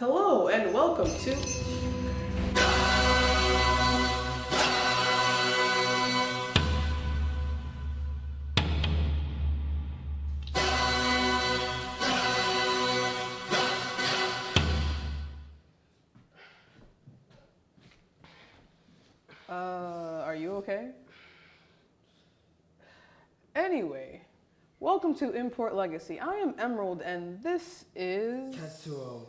Hello and welcome to Uh, are you okay? Anyway, welcome to Import Legacy. I am Emerald and this is Tetsuo.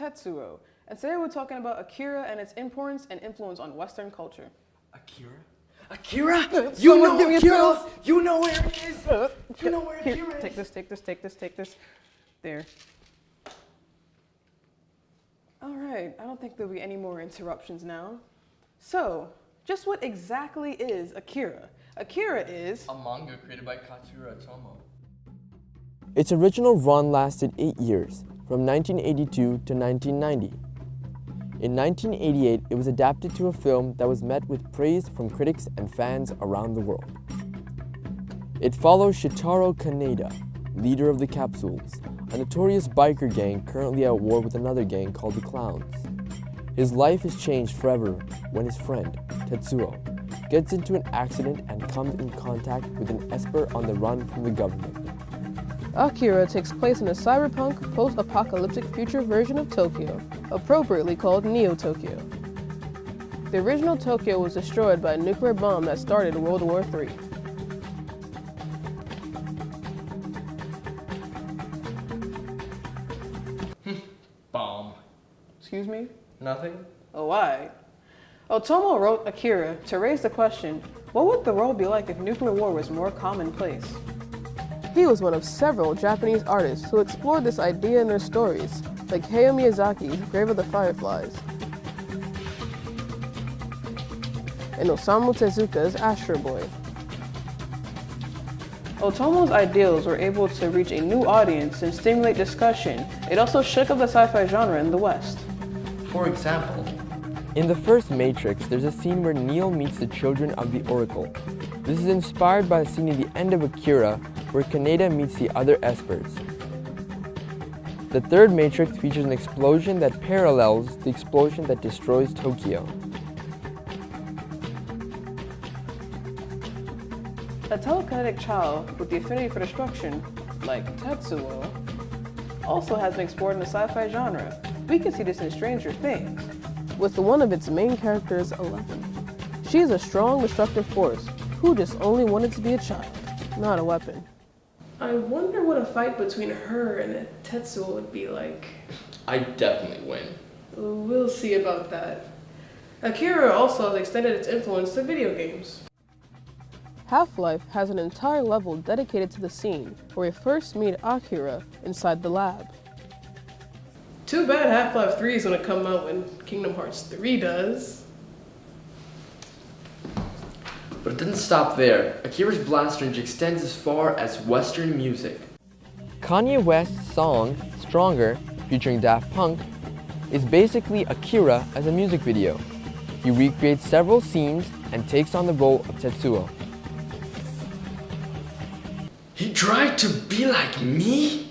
Tetsuo. And today we're talking about Akira and its importance and influence on Western culture. Akira? Akira? Someone You know give me a Akira? pills. You know where it is? Uh, you know where Akira is? take this, take this, take this, take this. There. All right, I don't think there'll be any more interruptions now. So, just what exactly is Akira? Akira is A manga created by Katsuhiro Otomo. Its original run lasted eight years, from 1982 to 1990. In 1988, it was adapted to a film that was met with praise from critics and fans around the world. It follows Shotaro Kaneda, leader of the Capsules, a notorious biker gang currently at war with another gang called the Clowns. His life is changed forever when his friend, Tetsuo, gets into an accident and comes in contact with an Esper on the run from the government. Akira takes place in a cyberpunk, post-apocalyptic future version of Tokyo, appropriately called Neo Tokyo. The original Tokyo was destroyed by a nuclear bomb that started World War III. Bomb. Excuse me? Nothing? Oh, why? Oh, Otomo wrote Akira to raise the question, what would the world be like if nuclear war was more commonplace? He was one of several Japanese artists who explored this idea in their stories, like Hayao Miyazaki's Grave of the Fireflies, and Osamu Tezuka's Astro Boy. Otomo's ideals were able to reach a new audience and stimulate discussion. It also shook up the sci-fi genre in the West. For example, In the first Matrix, there's a scene where Neo meets the children of the Oracle. This is inspired by a scene at the end of Akira where Kaneda meets the other Espers. The third Matrix features an explosion that parallels the explosion that destroys Tokyo. A telekinetic child with the affinity for destruction, like Tetsuo, also has been explored in the sci-fi genre. We can see this in Stranger Things, with one of its main characters, Eleven. She is a strong, destructive force who just only wanted to be a child, not a weapon. I wonder what a fight between her and a Tetsuo would be like. I definitely win. We'll see about that. Akira also has extended its influence to video games. Half-Life has an entire level dedicated to the scene where we first meet Akira inside the lab. Too bad Half-Life 3 is gonna come out when Kingdom Hearts 3 does. But it didn't stop there. Akira's blast range extends as far as Western music. Kanye West's song, Stronger, featuring Daft Punk, is basically Akira as a music video. He recreates several scenes and takes on the role of Tetsuo. He tried to be like me?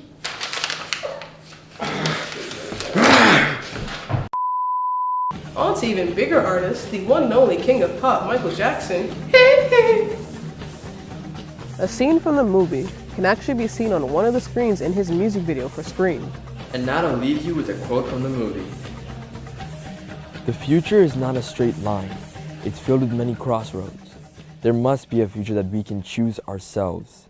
On to even bigger artists, the one and only king of pop, Michael Jackson. a scene from the movie can actually be seen on one of the screens in his music video for Scream. And now to leave you with a quote from the movie. The future is not a straight line. It's filled with many crossroads. There must be a future that we can choose ourselves.